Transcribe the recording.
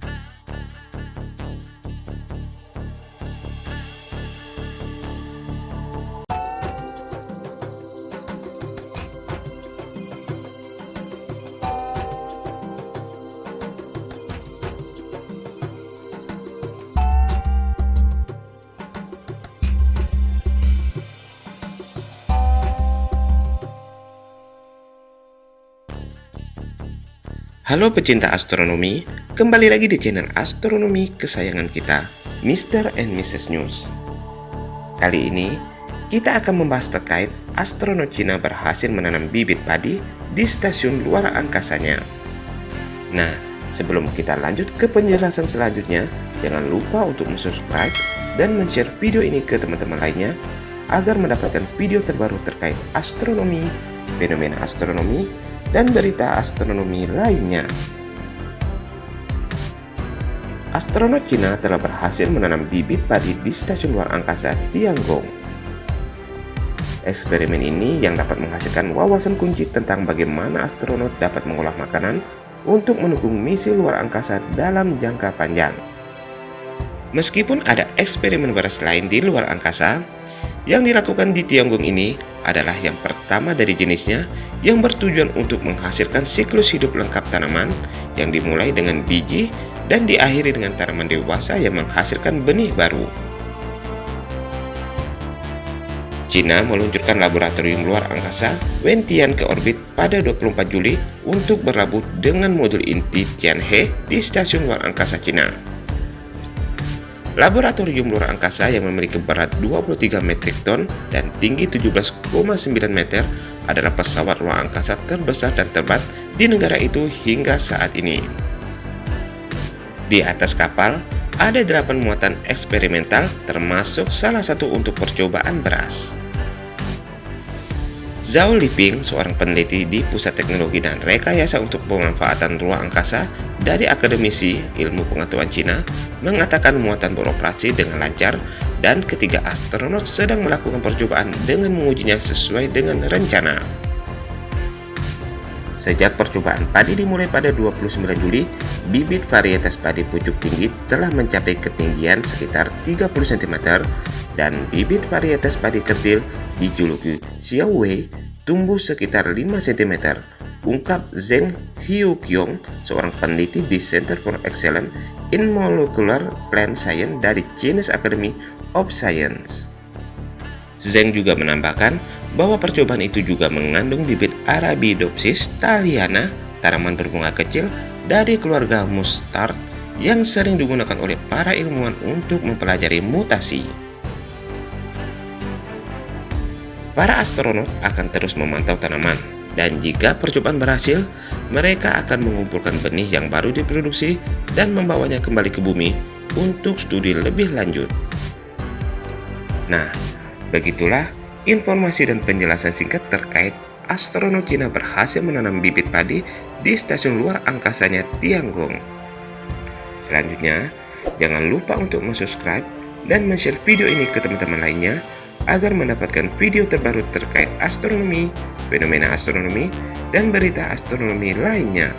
Bye. Halo pecinta astronomi, kembali lagi di channel astronomi kesayangan kita, Mr. and Mrs. News. Kali ini, kita akan membahas terkait astronot Cina berhasil menanam bibit padi di stasiun luar angkasanya. Nah, sebelum kita lanjut ke penjelasan selanjutnya, jangan lupa untuk subscribe dan share video ini ke teman-teman lainnya agar mendapatkan video terbaru terkait astronomi, fenomena astronomi, dan berita astronomi lainnya. Astronot Cina telah berhasil menanam bibit padi di stasiun luar angkasa Tiangong. Eksperimen ini yang dapat menghasilkan wawasan kunci tentang bagaimana astronot dapat mengolah makanan untuk mendukung misi luar angkasa dalam jangka panjang. Meskipun ada eksperimen beras lain di luar angkasa, yang dilakukan di Tiongkok ini adalah yang pertama dari jenisnya yang bertujuan untuk menghasilkan siklus hidup lengkap tanaman yang dimulai dengan biji dan diakhiri dengan tanaman dewasa yang menghasilkan benih baru. China meluncurkan laboratorium luar angkasa Wentian ke orbit pada 24 Juli untuk berlabuh dengan modul inti Tianhe di stasiun luar angkasa China. Laboratorium luar angkasa yang memiliki berat 23 metrik ton dan tinggi 17,9 meter adalah pesawat luar angkasa terbesar dan terbat di negara itu hingga saat ini. Di atas kapal, ada 8 muatan eksperimental termasuk salah satu untuk percobaan beras. Zhao Liping, seorang peneliti di Pusat Teknologi dan Rekayasa untuk Pemanfaatan Ruang Angkasa dari Akademisi Ilmu Pengetahuan Cina, mengatakan muatan beroperasi dengan lancar dan ketiga astronot sedang melakukan percobaan dengan mengujinya sesuai dengan rencana. Sejak percobaan padi dimulai pada 29 Juli, bibit varietas padi pucuk tinggi telah mencapai ketinggian sekitar 30 cm dan bibit varietas padi kerdil dijuluki Xiaowei tumbuh sekitar 5 cm, ungkap Zheng Hyukyong, seorang peneliti di Center for Excellence in Molecular Plant Science dari Chinese Academy of Science. Zheng juga menambahkan bahwa percobaan itu juga mengandung bibit Arabidopsis thaliana, tanaman berbunga kecil dari keluarga mustard yang sering digunakan oleh para ilmuwan untuk mempelajari mutasi. Para astronot akan terus memantau tanaman, dan jika percobaan berhasil, mereka akan mengumpulkan benih yang baru diproduksi dan membawanya kembali ke bumi untuk studi lebih lanjut. Nah, begitulah informasi dan penjelasan singkat terkait astronot Cina berhasil menanam bibit padi di stasiun luar angkasanya Tiangong. Selanjutnya, jangan lupa untuk subscribe dan share video ini ke teman-teman lainnya agar mendapatkan video terbaru terkait astronomi, fenomena astronomi, dan berita astronomi lainnya.